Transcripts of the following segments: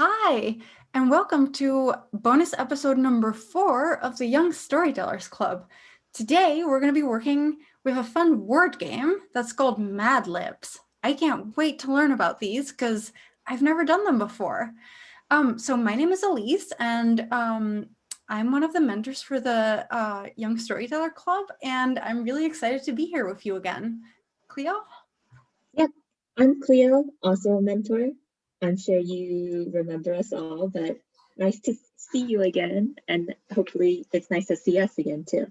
Hi, and welcome to bonus episode number four of the Young Storytellers Club. Today, we're going to be working with a fun word game that's called Mad Libs. I can't wait to learn about these because I've never done them before. Um, so my name is Elise, and um, I'm one of the mentors for the uh, Young Storyteller Club, and I'm really excited to be here with you again. Cleo? Yep, I'm Cleo, also a mentor. I'm sure you remember us all, but nice to see you again. And hopefully it's nice to see us again too.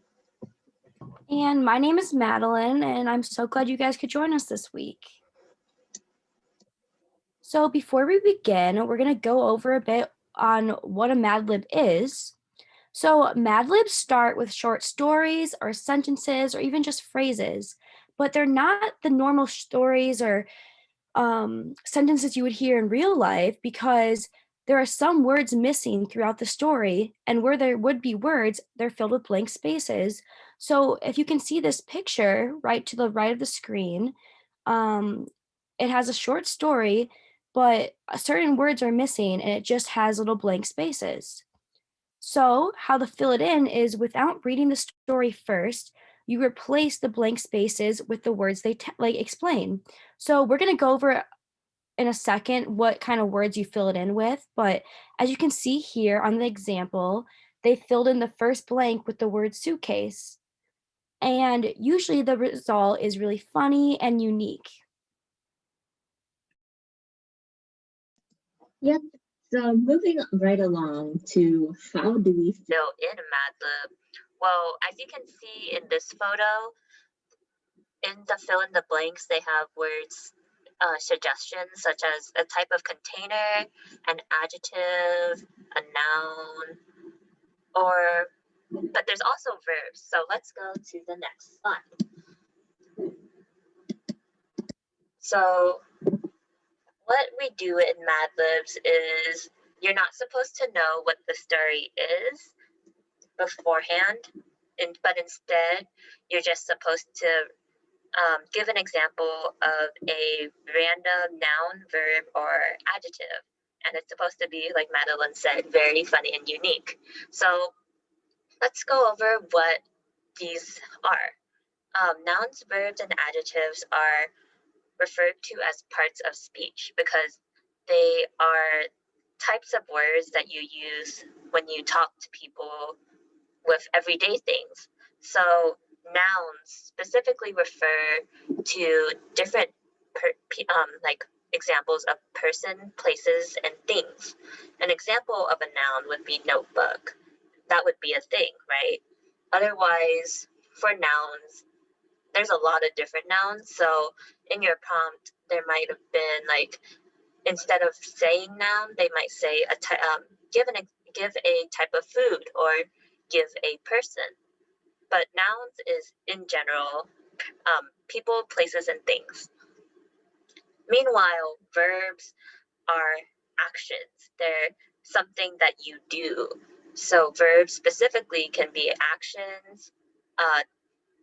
And my name is Madeline, and I'm so glad you guys could join us this week. So before we begin, we're going to go over a bit on what a Mad Lib is. So Mad Libs start with short stories or sentences or even just phrases, but they're not the normal stories or um, sentences you would hear in real life because there are some words missing throughout the story and where there would be words, they're filled with blank spaces. So if you can see this picture right to the right of the screen, um, it has a short story, but certain words are missing and it just has little blank spaces. So how to fill it in is without reading the story first, you replace the blank spaces with the words they like explain. So we're going to go over in a second what kind of words you fill it in with, but as you can see here on the example, they filled in the first blank with the word suitcase. And usually the result is really funny and unique. Yep. So moving right along to how do we fill in Lib? Well, as you can see in this photo, in the fill in the blanks, they have words uh, suggestions such as a type of container, an adjective, a noun, or, but there's also verbs. So let's go to the next slide. So what we do in Mad Libs is you're not supposed to know what the story is beforehand, and, but instead you're just supposed to um, give an example of a random noun, verb, or adjective. And it's supposed to be, like Madeline said, very funny and unique. So let's go over what these are. Um, nouns, verbs, and adjectives are referred to as parts of speech because they are types of words that you use when you talk to people with everyday things. So nouns specifically refer to different per, um, like examples of person, places, and things. An example of a noun would be notebook. That would be a thing, right? Otherwise, for nouns, there's a lot of different nouns. So in your prompt, there might have been like, instead of saying noun, they might say a um, give an give a type of food or give a person but nouns is in general um, people, places, and things. Meanwhile, verbs are actions. They're something that you do. So verbs specifically can be actions, uh,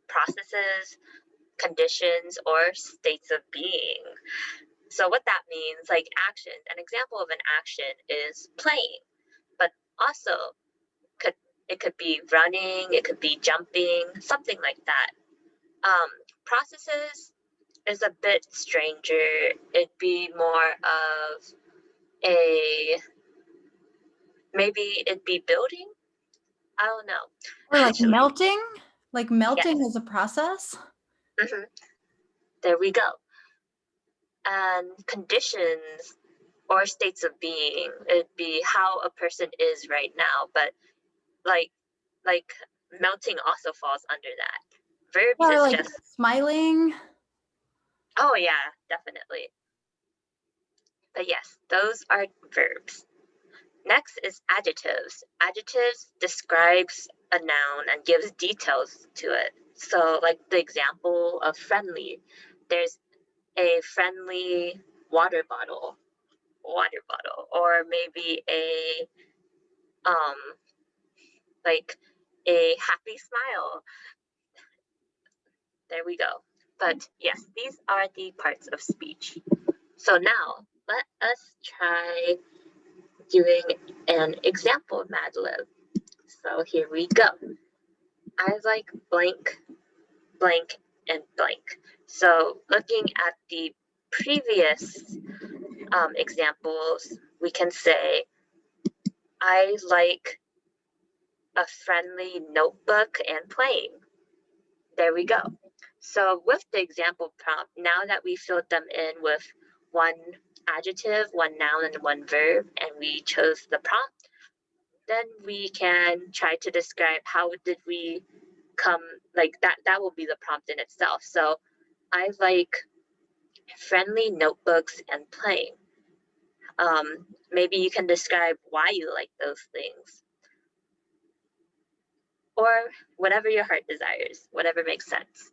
processes, conditions, or states of being. So what that means, like actions, an example of an action is playing, but also it could be running, it could be jumping, something like that. Um, processes is a bit stranger. It'd be more of a maybe it'd be building. I don't know. Or like Actually, melting? Like melting yes. is a process? Mm -hmm. There we go. And conditions or states of being, it'd be how a person is right now, but like like melting also falls under that. Verbs or like just smiling. Oh yeah, definitely. But yes, those are verbs. Next is adjectives. Adjectives describes a noun and gives details to it. So like the example of friendly, there's a friendly water bottle, water bottle, or maybe a um like a happy smile. There we go. But yes, these are the parts of speech. So now let us try doing an example of Mad Lib. So here we go. I like blank, blank, and blank. So looking at the previous um, examples, we can say, I like a friendly notebook and playing. There we go. So with the example prompt, now that we filled them in with one adjective, one noun, and one verb, and we chose the prompt, then we can try to describe how did we come, like that, that will be the prompt in itself. So I like friendly notebooks and playing. Um, maybe you can describe why you like those things. Or whatever your heart desires, whatever makes sense.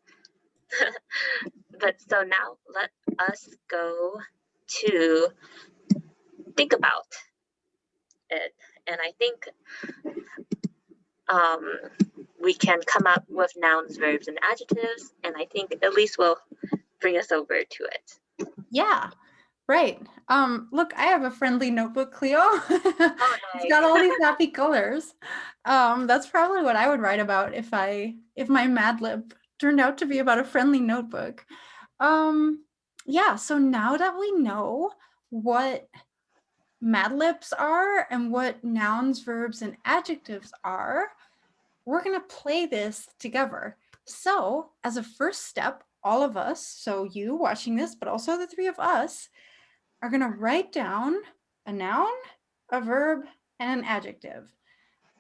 but so now let us go to think about it. And I think um, we can come up with nouns, verbs, and adjectives. And I think Elise will bring us over to it. Yeah, right. Um, look, I have a friendly notebook, Cleo. Oh, it's got all these happy colors. Um, that's probably what I would write about if I if my Mad Lib turned out to be about a friendly notebook. Um, yeah, so now that we know what Mad Libs are and what nouns, verbs, and adjectives are, we're going to play this together. So as a first step, all of us, so you watching this, but also the three of us, are going to write down a noun, a verb, and an adjective.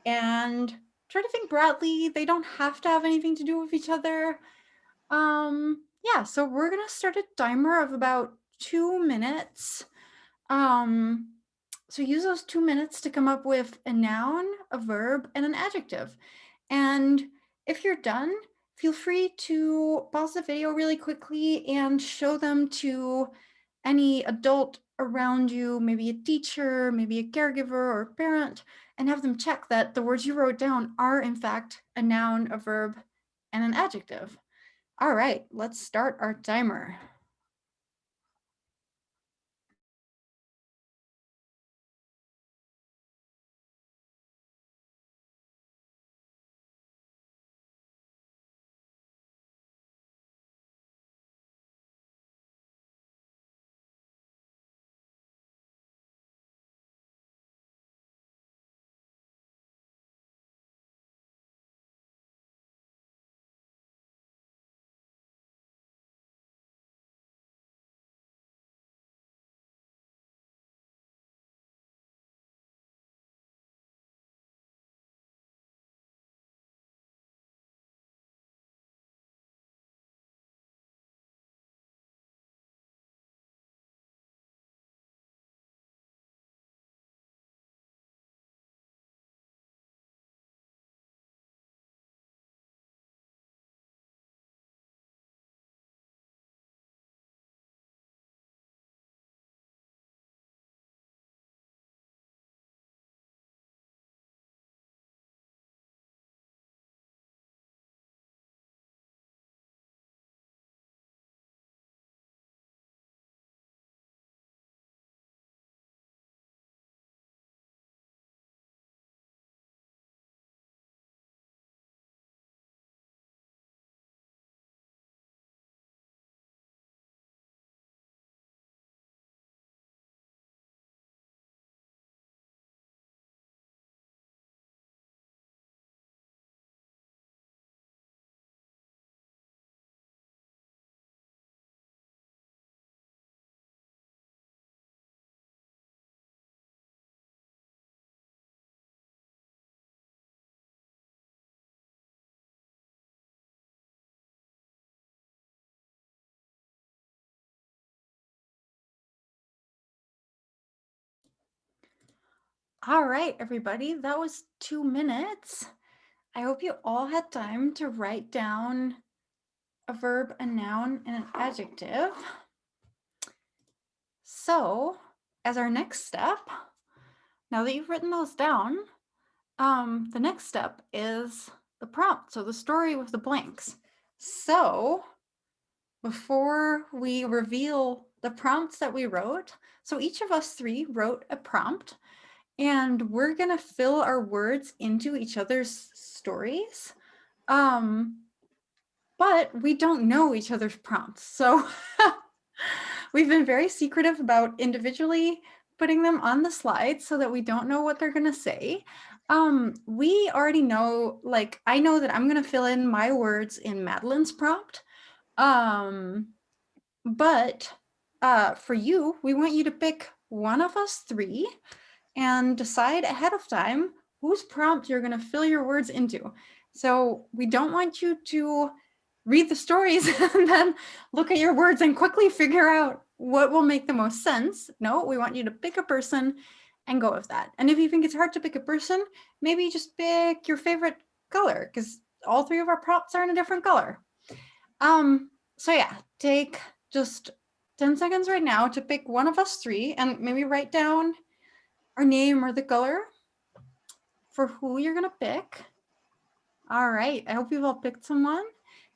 And try to think broadly. They don't have to have anything to do with each other. Um, yeah, so we're going to start a timer of about two minutes. Um, so use those two minutes to come up with a noun, a verb, and an adjective. And if you're done, feel free to pause the video really quickly and show them to any adult around you, maybe a teacher, maybe a caregiver or a parent, and have them check that the words you wrote down are in fact a noun, a verb, and an adjective. All right, let's start our timer. All right, everybody, that was two minutes. I hope you all had time to write down a verb, a noun, and an adjective. So as our next step, now that you've written those down, um, the next step is the prompt, so the story with the blanks. So before we reveal the prompts that we wrote, so each of us three wrote a prompt and we're gonna fill our words into each other's stories. Um, but we don't know each other's prompts. So we've been very secretive about individually putting them on the slide so that we don't know what they're gonna say. Um, we already know, like, I know that I'm gonna fill in my words in Madeline's prompt. Um, but uh, for you, we want you to pick one of us three and decide ahead of time whose prompt you're going to fill your words into. So we don't want you to read the stories and then look at your words and quickly figure out what will make the most sense. No, we want you to pick a person and go with that. And if you think it's hard to pick a person, maybe just pick your favorite color because all three of our prompts are in a different color. Um, so yeah, take just 10 seconds right now to pick one of us three and maybe write down our name or the color for who you're gonna pick. All right, I hope you've all picked someone.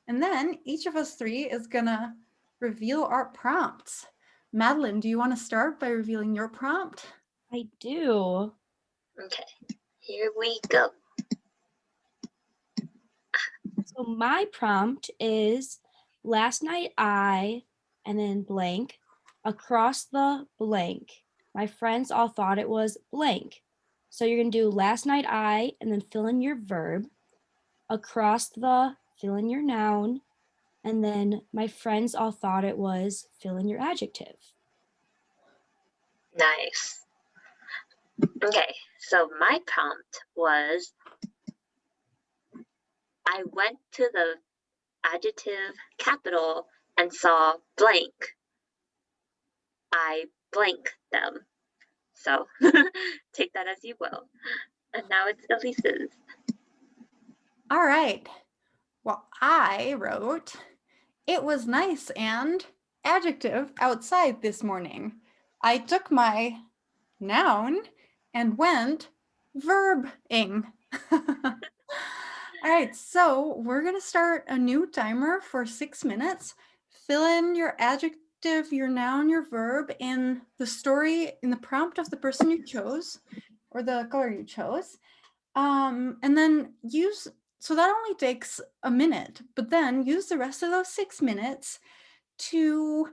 And then each of us three is gonna reveal our prompts. Madeline, do you wanna start by revealing your prompt? I do. Okay, here we go. So my prompt is last night I, and then blank, across the blank. My friends all thought it was blank. So you're gonna do last night I, and then fill in your verb, across the, fill in your noun, and then my friends all thought it was fill in your adjective. Nice. Okay, so my prompt was I went to the adjective capital and saw blank. I blank them. So take that as you will. And now it's Elise's. All right. Well, I wrote, it was nice and adjective outside this morning. I took my noun and went verbing. All right, so we're gonna start a new timer for six minutes. Fill in your adjective, your noun, your verb in the story, in the prompt of the person you chose or the color you chose. Um, and then use, so that only takes a minute, but then use the rest of those six minutes to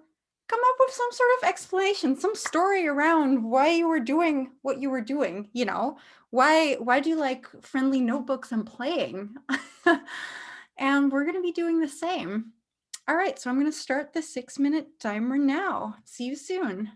come up with some sort of explanation, some story around why you were doing what you were doing, you know, why, why do you like friendly notebooks and playing? and we're going to be doing the same. All right, so I'm going to start the six minute timer now. See you soon.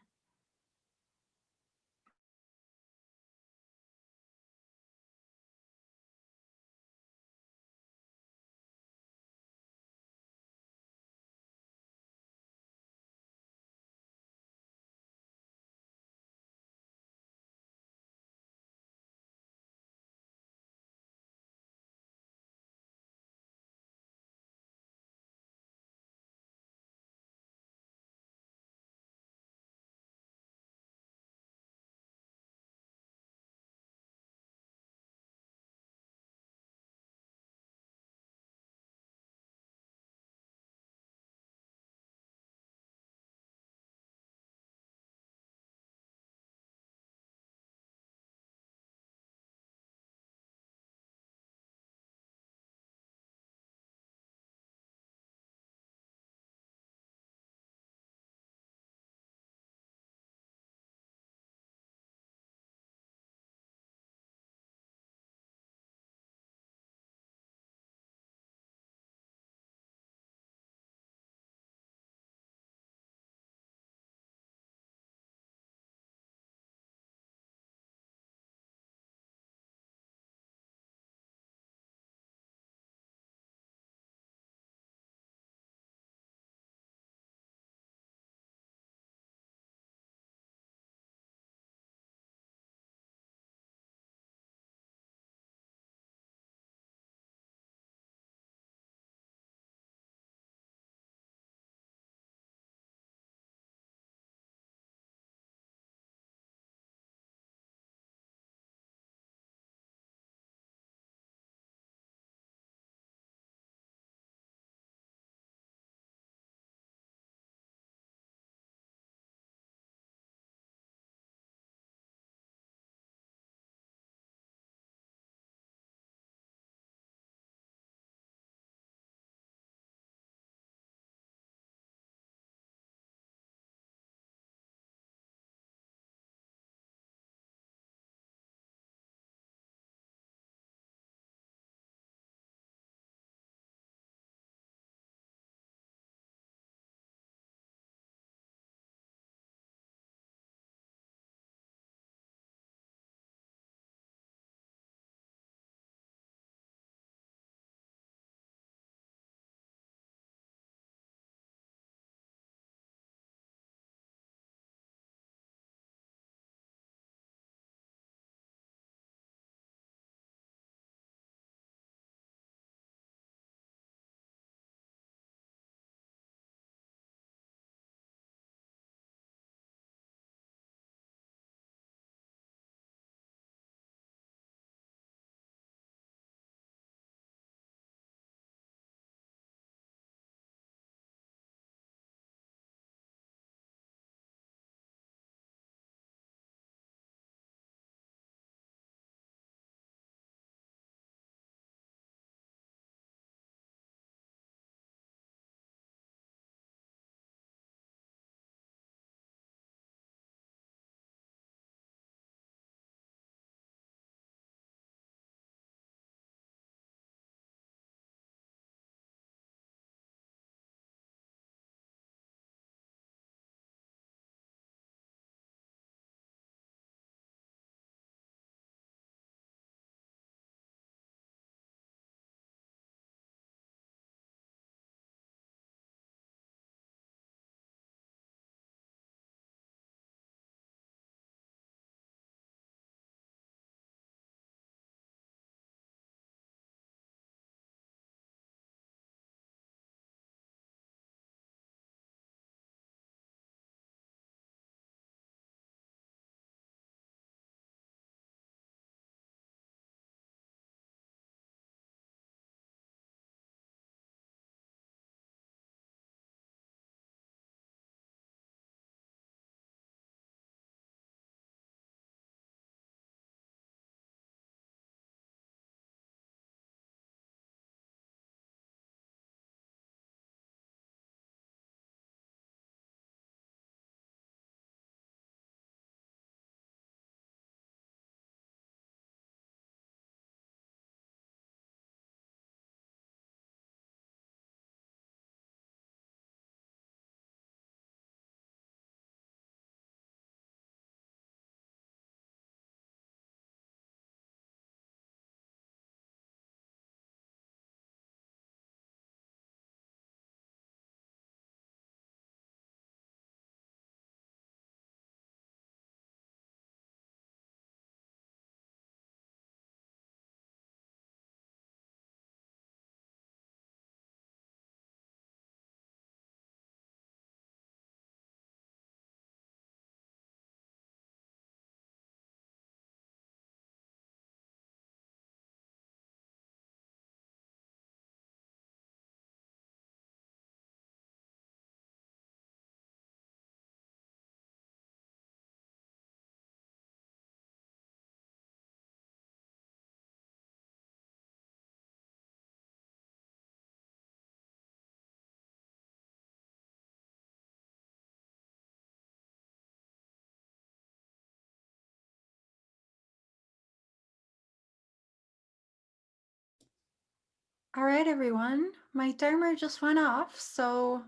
All right, everyone. My timer just went off, so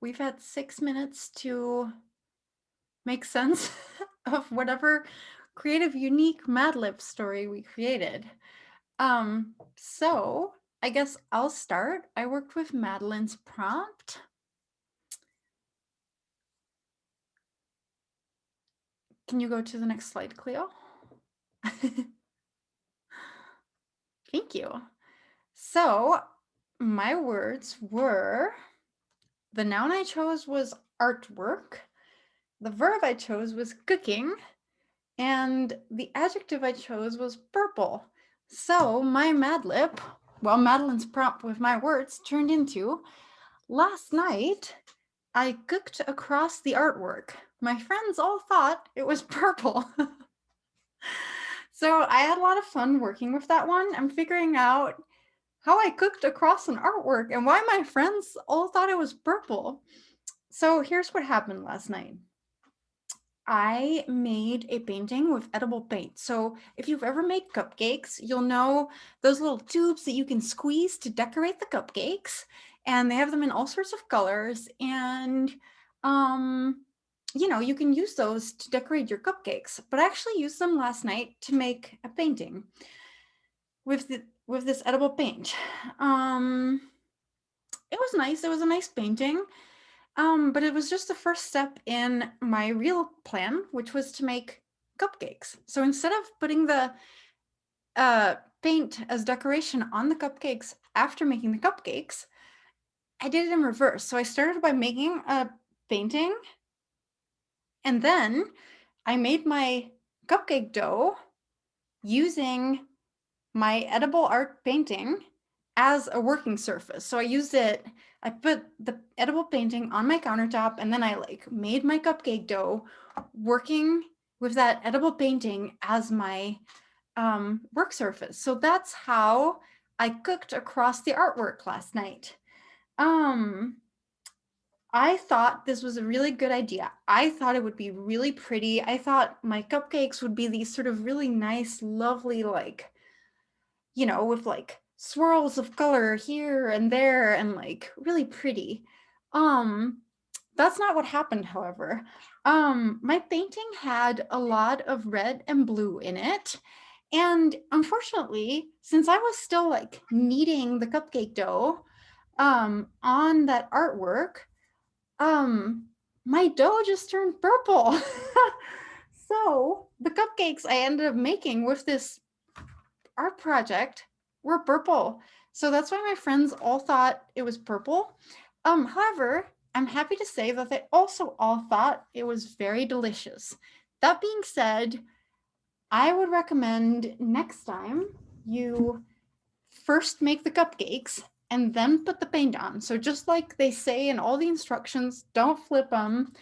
we've had six minutes to make sense of whatever creative, unique Mad Lib story we created. Um, so I guess I'll start. I worked with Madeline's prompt. Can you go to the next slide, Cleo? Thank you. So my words were, the noun I chose was artwork. The verb I chose was cooking. And the adjective I chose was purple. So my Mad Lib, well, Madeline's prompt with my words turned into, last night I cooked across the artwork. My friends all thought it was purple. so I had a lot of fun working with that one. I'm figuring out how I cooked across an artwork and why my friends all thought it was purple. So here's what happened last night. I made a painting with edible paint. So if you've ever made cupcakes, you'll know those little tubes that you can squeeze to decorate the cupcakes. And they have them in all sorts of colors. And, um, you know, you can use those to decorate your cupcakes. But I actually used them last night to make a painting with the, with this edible paint. Um, it was nice. It was a nice painting. Um, but it was just the first step in my real plan, which was to make cupcakes. So instead of putting the uh, paint as decoration on the cupcakes after making the cupcakes, I did it in reverse. So I started by making a painting and then I made my cupcake dough using my edible art painting as a working surface. So I used it, I put the edible painting on my countertop and then I like made my cupcake dough working with that edible painting as my um, work surface. So that's how I cooked across the artwork last night. Um, I thought this was a really good idea. I thought it would be really pretty. I thought my cupcakes would be these sort of really nice, lovely, like, you know, with like swirls of color here and there and like really pretty. Um, that's not what happened, however. Um, my painting had a lot of red and blue in it. And unfortunately, since I was still like kneading the cupcake dough um, on that artwork, um, my dough just turned purple. so the cupcakes I ended up making with this art project were purple. So that's why my friends all thought it was purple. Um, however, I'm happy to say that they also all thought it was very delicious. That being said, I would recommend next time you first make the cupcakes and then put the paint on. So just like they say in all the instructions, don't flip them.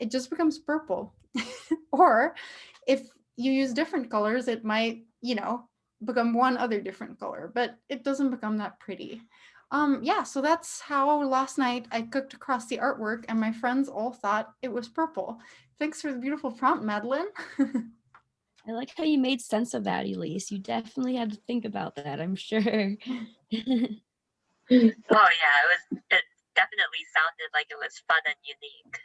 It just becomes purple. or if you use different colors, it might, you know, become one other different color, but it doesn't become that pretty. Um, yeah, so that's how last night I cooked across the artwork and my friends all thought it was purple. Thanks for the beautiful prompt, Madeline. I like how you made sense of that, Elise. You definitely had to think about that, I'm sure. oh yeah, it was it definitely sounded like it was fun and unique.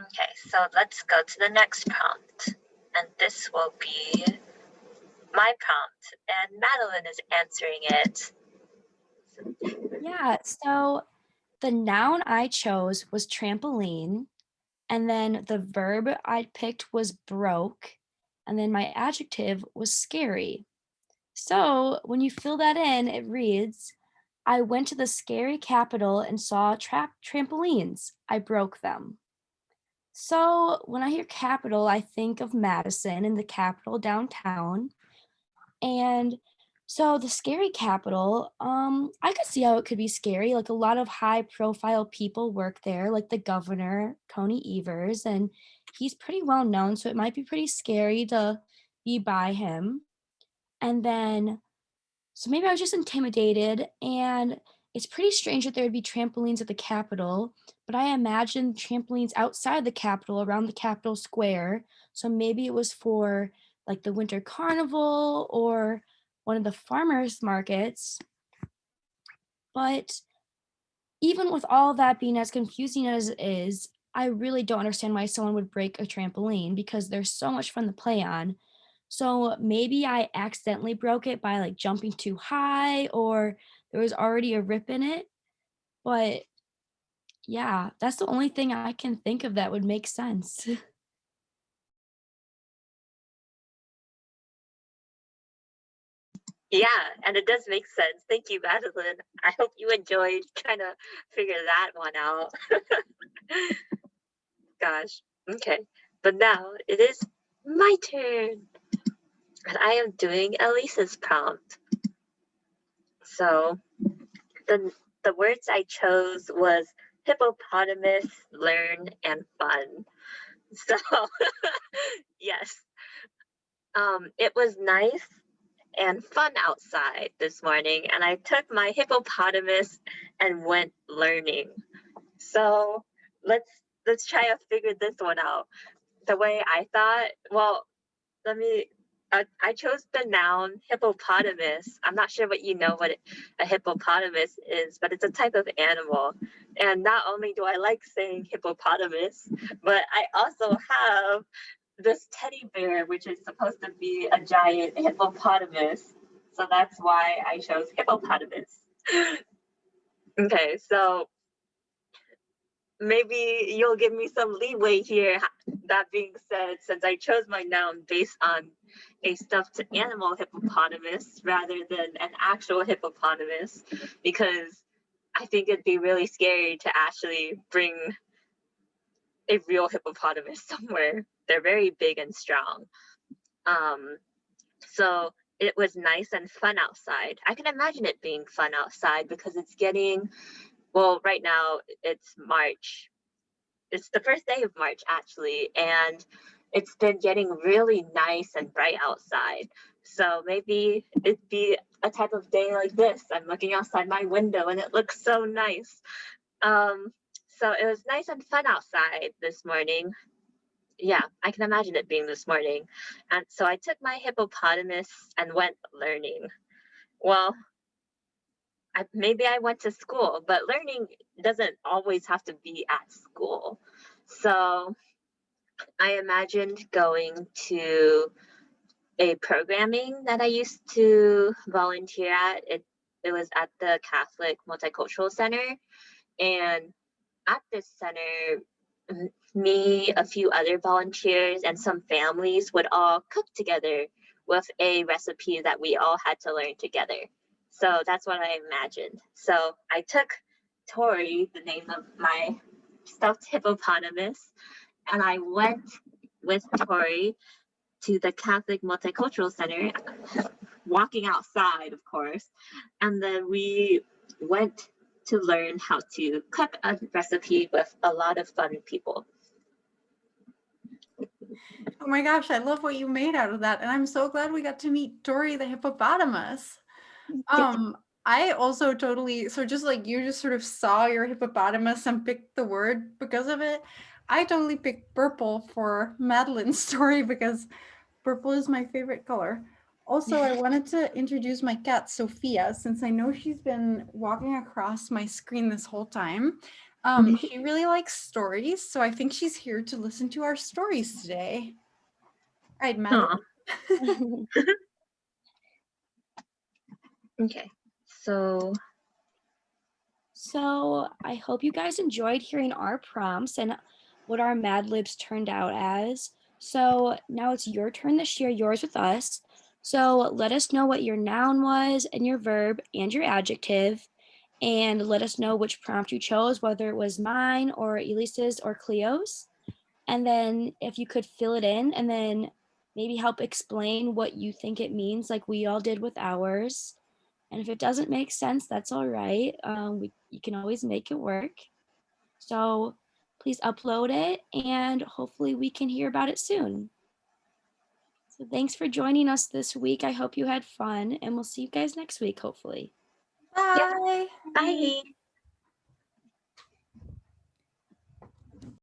Okay, so let's go to the next prompt and this will be my prompt, and Madeline is answering it. Yeah, so the noun I chose was trampoline, and then the verb I picked was broke, and then my adjective was scary. So when you fill that in, it reads, I went to the scary capital and saw tra trampolines. I broke them. So when I hear capital, I think of Madison and the capital downtown. And so the scary capital, um, I could see how it could be scary. Like a lot of high profile people work there, like the governor, Tony Evers, and he's pretty well known. So it might be pretty scary to be by him. And then, so maybe I was just intimidated and it's pretty strange that there would be trampolines at the Capitol, but I imagine trampolines outside the Capitol, around the Capitol Square. So maybe it was for like the Winter Carnival or one of the farmers markets. But even with all that being as confusing as it is, I really don't understand why someone would break a trampoline because there's so much fun to play on. So maybe I accidentally broke it by like jumping too high or there was already a rip in it. But yeah, that's the only thing I can think of that would make sense. Yeah, and it does make sense. Thank you, Madeline. I hope you enjoyed trying to figure that one out. Gosh, okay. But now it is my turn. And I am doing Elise's prompt. So the, the words I chose was hippopotamus, learn, and fun. So yes, um, it was nice and fun outside this morning and I took my hippopotamus and went learning. So let's let's try to figure this one out. The way I thought, well, let me I chose the noun hippopotamus. I'm not sure what you know what a hippopotamus is, but it's a type of animal. And not only do I like saying hippopotamus, but I also have this teddy bear, which is supposed to be a giant hippopotamus. So that's why I chose hippopotamus. okay, so maybe you'll give me some leeway here. That being said, since I chose my noun based on a stuffed animal hippopotamus rather than an actual hippopotamus, because I think it'd be really scary to actually bring a real hippopotamus somewhere. They're very big and strong. Um, so it was nice and fun outside. I can imagine it being fun outside because it's getting, well, right now it's March. It's the first day of March actually, and it's been getting really nice and bright outside. So maybe it'd be a type of day like this. I'm looking outside my window and it looks so nice. Um, so it was nice and fun outside this morning. Yeah, I can imagine it being this morning. And so I took my hippopotamus and went learning. Well, I, maybe I went to school, but learning doesn't always have to be at school. So I imagined going to a programming that I used to volunteer at. It, it was at the Catholic Multicultural Center. And at this center, me, a few other volunteers, and some families would all cook together with a recipe that we all had to learn together. So that's what I imagined. So I took Tori, the name of my stuffed hippopotamus, and I went with Tori to the Catholic Multicultural Center, walking outside, of course. And then we went to learn how to cook a recipe with a lot of fun people. Oh my gosh, I love what you made out of that. And I'm so glad we got to meet Dory the hippopotamus. Um, I also totally, so just like you just sort of saw your hippopotamus and picked the word because of it. I totally picked purple for Madeline's story because purple is my favorite color. Also, I wanted to introduce my cat, Sophia, since I know she's been walking across my screen this whole time. Um, she really likes stories, so I think she's here to listen to our stories today. All right, Madeline. okay, so. So I hope you guys enjoyed hearing our prompts and what our Mad Libs turned out as. So now it's your turn to share yours with us. So let us know what your noun was and your verb and your adjective and let us know which prompt you chose, whether it was mine or Elise's or Cleo's. And then if you could fill it in and then maybe help explain what you think it means like we all did with ours. And if it doesn't make sense, that's all right. Um, we, you can always make it work. So please upload it and hopefully we can hear about it soon. So thanks for joining us this week. I hope you had fun and we'll see you guys next week, hopefully. Bye. Yep. Bye.